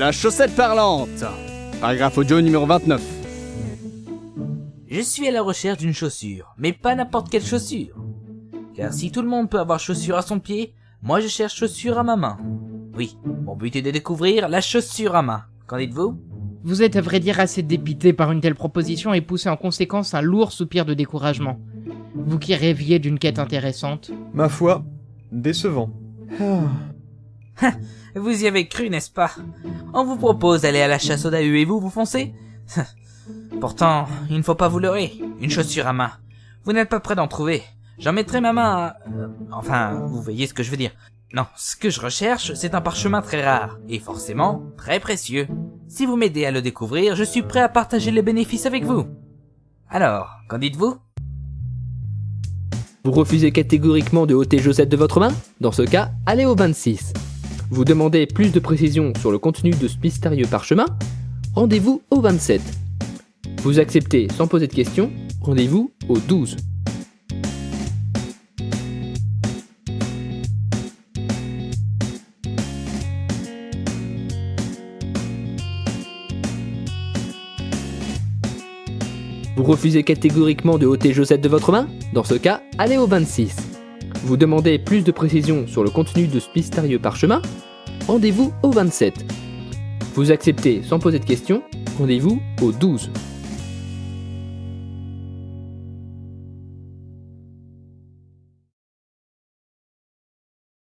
La chaussette parlante. Paragraphe audio numéro 29. Je suis à la recherche d'une chaussure, mais pas n'importe quelle chaussure. Car si tout le monde peut avoir chaussure à son pied, moi je cherche chaussure à ma main. Oui, mon but est de découvrir la chaussure à main. Qu'en dites-vous? Vous êtes à vrai dire assez dépité par une telle proposition et poussez en conséquence un lourd soupir de découragement. Vous qui rêviez d'une quête intéressante. Ma foi, décevant. Vous y avez cru, n'est-ce pas? On vous propose d'aller à la chasse aux Dahu et vous, vous foncez? Pourtant, il ne faut pas vous leurrer. Une chaussure à main. Vous n'êtes pas prêt d'en trouver. J'en mettrai ma main à... euh, Enfin, vous voyez ce que je veux dire. Non, ce que je recherche, c'est un parchemin très rare, et forcément, très précieux. Si vous m'aidez à le découvrir, je suis prêt à partager les bénéfices avec vous. Alors, qu'en dites-vous? Vous refusez catégoriquement de ôter Josette de votre main? Dans ce cas, allez au 26. Vous demandez plus de précisions sur le contenu de ce mystérieux parchemin? Rendez-vous au 27. Vous acceptez sans poser de questions? Rendez-vous au 12. Vous refusez catégoriquement de ôter Josette de votre main? Dans ce cas, allez au 26. Vous demandez plus de précisions sur le contenu de ce mystérieux parchemin Rendez-vous au 27. Vous acceptez sans poser de questions Rendez-vous au 12.